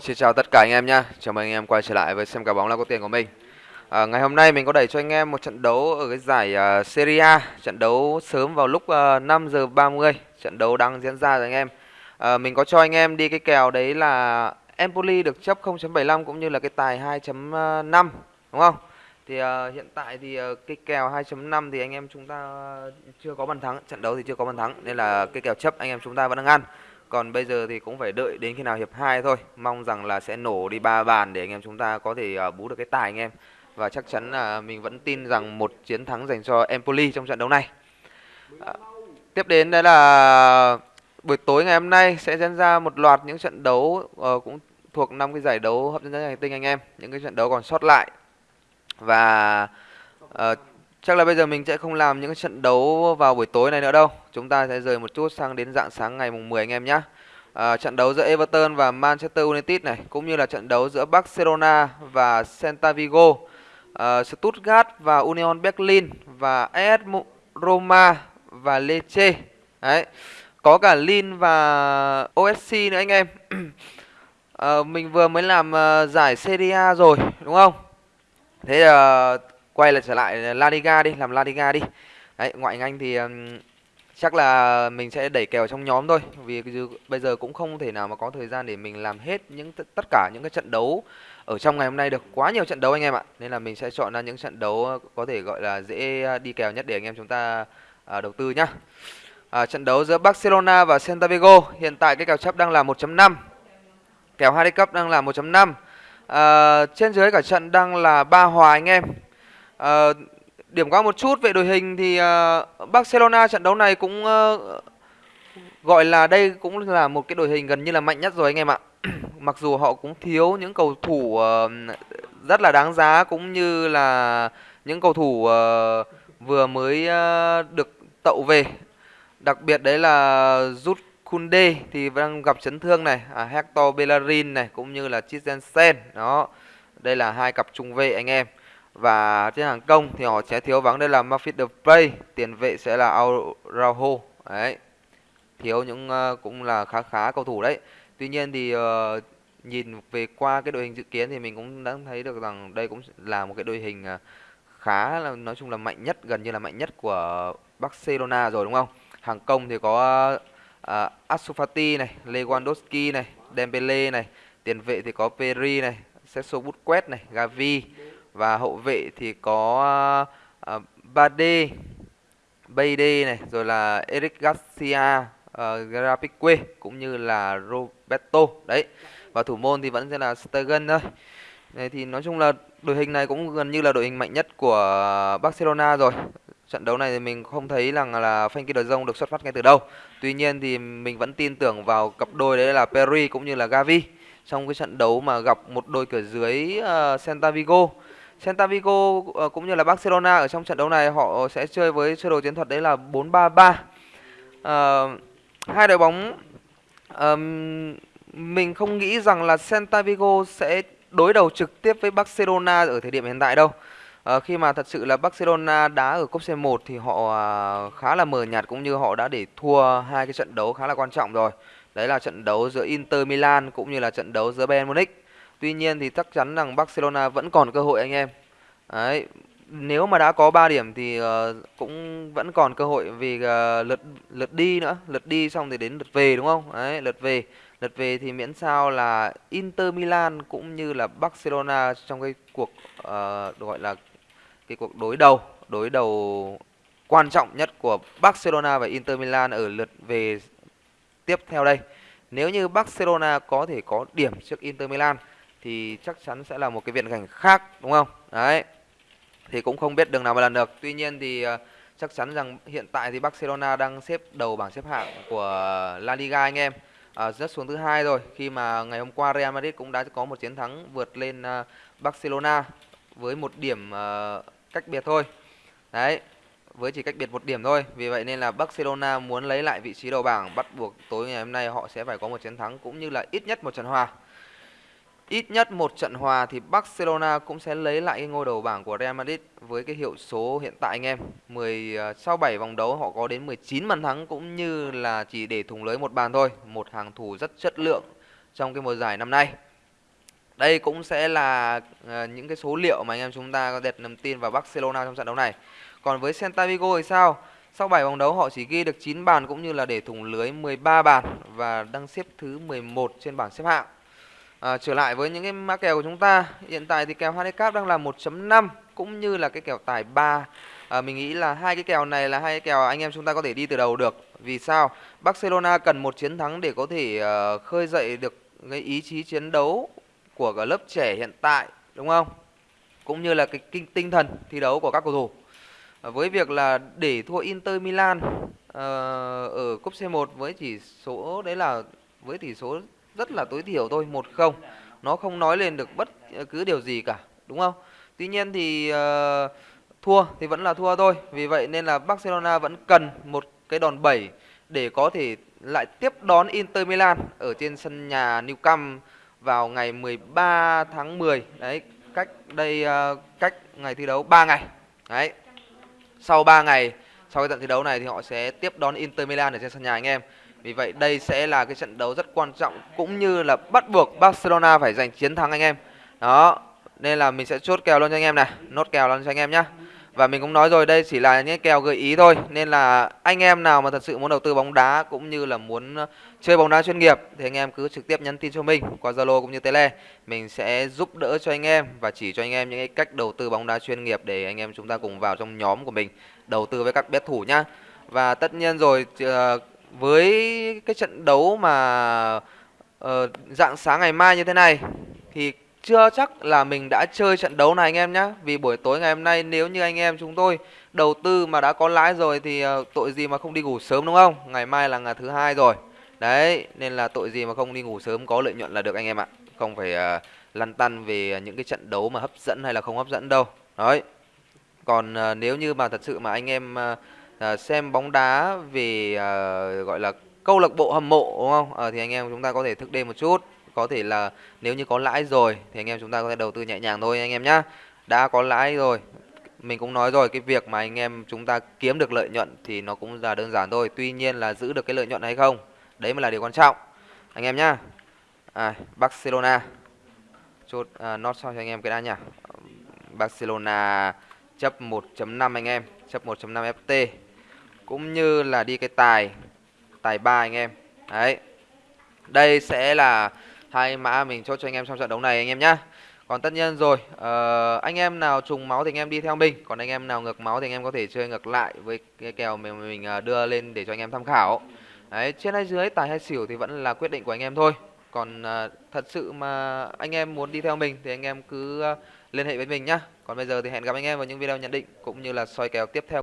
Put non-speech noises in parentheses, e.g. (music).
Xin chào tất cả anh em nhé. Chào mừng anh em quay trở lại với xem cả bóng là có tiền của mình. À, ngày hôm nay mình có đẩy cho anh em một trận đấu ở cái giải uh, Serie A, trận đấu sớm vào lúc à, uh, 5 giờ 30, trận đấu đang diễn ra rồi anh em. À, mình có cho anh em đi cái kèo đấy là Empoli được chấp 0.75 cũng như là cái tài 2.5 đúng không? Thì uh, hiện tại thì uh, cái kèo 2.5 thì anh em chúng ta chưa có bàn thắng, trận đấu thì chưa có bàn thắng nên là cái kèo chấp anh em chúng ta vẫn đang ăn. Còn bây giờ thì cũng phải đợi đến khi nào hiệp 2 thôi. Mong rằng là sẽ nổ đi ba bàn để anh em chúng ta có thể uh, bú được cái tài anh em. Và chắc chắn là mình vẫn tin rằng một chiến thắng dành cho Empoli trong trận đấu này. À, tiếp đến đây là buổi tối ngày hôm nay sẽ diễn ra một loạt những trận đấu uh, cũng thuộc năm cái giải đấu hấp dẫn nhất hành tinh anh em. Những cái trận đấu còn sót lại. Và uh, Chắc là bây giờ mình sẽ không làm những trận đấu vào buổi tối này nữa đâu. Chúng ta sẽ rời một chút sang đến dạng sáng ngày mùng 10 anh em nhé. À, trận đấu giữa Everton và Manchester United này cũng như là trận đấu giữa Barcelona và Celta Vigo, à, Stuttgart và Union Berlin và AS Roma và Lecce. Đấy. Có cả Lille và OSC nữa anh em. (clears throat) à, mình vừa mới làm uh, giải Serie A rồi đúng không? Thế là uh, quay lại trở lại ờ, La Liga đi làm La Liga đi. Đấy ngoại hạng Anh thì um, chắc là mình sẽ đẩy kèo trong nhóm thôi vì bây giờ cũng không thể nào mà có thời gian để mình làm hết những tất cả những cái trận đấu ở trong ngày hôm nay được. Quá nhiều trận đấu anh em ạ nên là mình sẽ chọn ra những trận đấu ờ, có thể gọi là dễ ờ, đi kèo nhất để anh em chúng ta à, đầu tư nhá. À, trận đấu giữa Barcelona và Celta Vigo hiện tại cái kèo chấp đang là 1.5 kèo Harry Cup đang là 1.5 à, trên dưới cả trận đang là ba hòa anh em. À, điểm qua một chút về đội hình thì uh, Barcelona trận đấu này cũng uh, gọi là đây cũng là một cái đội hình gần như là mạnh nhất rồi anh em ạ. (clears throat) Mặc dù họ cũng thiếu những cầu thủ uh, rất là đáng giá cũng như là những cầu thủ uh, vừa mới uh, được tậu về. Đặc biệt đấy là rút Kunde thì đang gặp chấn thương này, à, Hector Bellerin này cũng như là Christensen. Đó. Đây là hai cặp trung vệ anh em và trên hàng công thì họ sẽ thiếu vắng đây là Mafit the Play tiền vệ sẽ là Araujo đấy thiếu những uh, cũng là khá khá cầu thủ đấy. Tuy nhiên thì uh, nhìn về qua cái đội hình dự kiến thì mình cũng đã thấy được rằng đây cũng là một cái đội hình uh, khá là nói chung là mạnh nhất gần như là mạnh nhất của Barcelona rồi đúng không? Hàng công thì có uh, Ansu Fati này Lewandowski này Dembele này tiền vệ thì có Pedri này Sergio Busquets này Gavi và hậu vệ thì có à, uh, Bade Bade này rồi là Eric Garcia ờ, uh, Grapique cũng như là Roberto đấy và thủ môn thì vẫn sẽ là Stegen thôi Đấy thì nói chung là đội hình này cũng gần như là đội hình mạnh nhất của Barcelona rồi. Trận đấu này thì mình không thấy rằng là Frenkie de Jong được xuất phát ngay từ đâu. Tuy nhiên thì mình vẫn tin tưởng vào cặp đôi đấy là Perry cũng như là Gavi trong cái trận đấu mà gặp một đôi cửa dưới uh, Celta Vigo. Celta Vigo uh, cũng như là Barcelona ở trong trận đấu này họ sẽ chơi với sơ đồ chiến thuật đấy là 4-3-3. Uh, ờ, hai đội bóng um, mình không nghĩ rằng là Celta Vigo sẽ đối đầu trực tiếp với Barcelona ở thời điểm hiện tại đâu. À, khi mà thật sự là Barcelona đá ở cúp C1 thì họ à, khá là mờ nhạt cũng như họ đã để thua hai cái trận đấu khá là quan trọng rồi. Đấy là trận đấu giữa Inter Milan cũng như là trận đấu giữa Bayern Munich. Tuy nhiên thì chắc chắn rằng Barcelona vẫn còn cơ hội anh em. Đấy, nếu mà đã có 3 điểm thì uh, cũng vẫn còn cơ hội vì uh, lượt lượt đi nữa, lượt đi xong thì đến lượt về đúng không? Đấy, lượt về. Lượt về thì miễn sao là Inter Milan cũng như là Barcelona trong cái cuộc uh, gọi là cái cuộc đối đầu, đối đầu quan trọng nhất của Barcelona và Inter Milan ở lượt về tiếp theo đây. Nếu như Barcelona có thể có điểm trước Inter Milan thì chắc chắn sẽ là một cái viễn cảnh khác đúng không? Đấy. Thì cũng không biết đường nào mà lần được. Tuy nhiên thì ờ, chắc chắn rằng hiện tại thì Barcelona đang xếp đầu bảng xếp hạng của La Liga anh em. à, rất xuống thứ hai rồi khi mà ngày hôm qua Real Madrid cũng đã có một chiến thắng vượt lên uh, Barcelona với một điểm uh, cách biệt thôi. Đấy, với chỉ cách biệt một điểm thôi. Vì vậy nên là Barcelona muốn lấy lại vị trí đầu bảng bắt buộc tối ngày hôm nay họ sẽ phải có một chiến thắng cũng như là ít nhất một trận hòa. Ít nhất một trận hòa thì Barcelona cũng sẽ lấy lại cái ngôi đầu bảng của Real Madrid với cái hiệu số hiện tại anh em. 10 à, sau 7 vòng đấu họ có đến 19 bàn thắng cũng như là chỉ để thủng lưới một bàn thôi, một hàng thủ rất chất lượng trong cái mùa giải năm nay. đây cũng sẽ là à, những cái số liệu mà anh em chúng ta có đặt niềm tin vào Barcelona trong trận đấu này. Còn với Celta Vigo thì sao? Sau 7 vòng đấu họ chỉ ghi được 9 bàn cũng như là để thủng lưới 13 bàn và đang xếp thứ 11 trên bảng xếp hạng. À, trở lại với những cái mã kèo của chúng ta, hiện tại thì kèo handicap đang là 1.5 cũng như là cái kèo tài 3. À, mình nghĩ là hai cái kèo này là hai cái kèo anh em chúng ta có thể đi từ đầu được. Vì sao? Barcelona cần một chiến thắng để có thể uh, khơi dậy được cái ý chí chiến đấu của cả lớp trẻ hiện tại đúng không? Cũng như là cái kinh tinh thần thi đấu của các cầu thủ. À, với việc là để thua Inter Milan uh, ở cúp C1 với chỉ số đấy là với tỷ số rất là tối thiểu thôi, 1-0. Nó không nói lên được bất ờ, cứ điều gì cả, đúng không? Tuy nhiên thì uh, thua thì vẫn là thua thôi. Vì vậy nên là Barcelona vẫn cần một cái đòn bẩy để có thể lại tiếp đón Inter Milan ở trên sân nhà Nou Camp vào ngày 13 tháng 10 đấy cách đây uh, cách ngày thi đấu 3 ngày đấy sau 3 ngày sau cái trận thi đấu này thì họ sẽ tiếp đón Inter Milan ở trên sân nhà anh em vì vậy đây sẽ là cái trận đấu rất quan trọng cũng như là bắt buộc Barcelona phải giành chiến thắng anh em. Đó, nên là mình sẽ chốt kèo luôn cho anh em này, nốt kèo luôn cho anh em nhé và mình cũng nói rồi, đây chỉ là những kèo gợi ý thôi, nên là anh em nào mà thật sự muốn đầu tư bóng đá cũng như là muốn chơi bóng đá chuyên nghiệp thì anh em cứ trực tiếp nhắn tin cho mình qua Zalo cũng như Tele. Mình sẽ giúp đỡ cho anh em và chỉ cho anh em những cái cách đầu tư bóng đá chuyên nghiệp để anh em chúng ta cùng vào trong nhóm của mình đầu tư với các bet thủ nhá. Và tất nhiên rồi ờ, với cái trận đấu mà uh, dạng sáng ngày mai như thế này thì chưa chắc là mình đã chơi trận đấu này anh em nhé Vì buổi tối ngày hôm nay nếu như anh em chúng tôi đầu tư mà đã có lãi rồi thì uh, tội gì mà không đi ngủ sớm đúng không? Ngày mai là ngày thứ hai rồi. Đấy, nên là tội gì mà không đi ngủ sớm có lợi nhuận là được anh em ạ. Không phải uh, lăn tăn về những cái trận đấu mà hấp dẫn hay là không hấp dẫn đâu. Đấy. Còn uh, nếu như mà thật sự mà anh em uh, uh, xem bóng đá về uh, ờ, gọi là câu lạc bộ hâm mộ đúng không? Uh, thì anh em chúng ta có thể thức đêm một chút. Có thể là nếu như có lãi rồi thì anh em chúng ta có thể đầu tư nhẹ nhàng thôi anh em nhá. Đã có lãi rồi mình cũng nói rồi cái việc mà anh em chúng ta kiếm được lợi nhuận thì nó cũng là đơn giản thôi. Tuy nhiên là giữ được cái lợi nhuận hay không đấy mới là điều quan trọng. Anh em nhá. À, Barcelona. Chốt à, nốt cho anh em cái đã nhỉ? Barcelona chấp 1.5 anh em chấp 1.5 FT cũng như là đi cái tài tài ba anh em đấy đây sẽ là hai mã mình chốt cho anh em trong trận đấu này anh em nhá còn tất nhiên rồi uh, anh em nào trùng máu thì anh em đi theo mình còn anh em nào ngược máu thì anh em có thể chơi ngược lại với cái kèo mình mình đưa lên để cho anh em tham khảo đấy trên hay dưới tài hay xỉu thì vẫn là quyết định của anh em thôi còn uh, thật sự mà anh em muốn đi theo mình thì anh em cứ uh, liên hệ với mình nhá còn bây giờ thì hẹn gặp anh em vào những video nhận định cũng như là soi kèo tiếp theo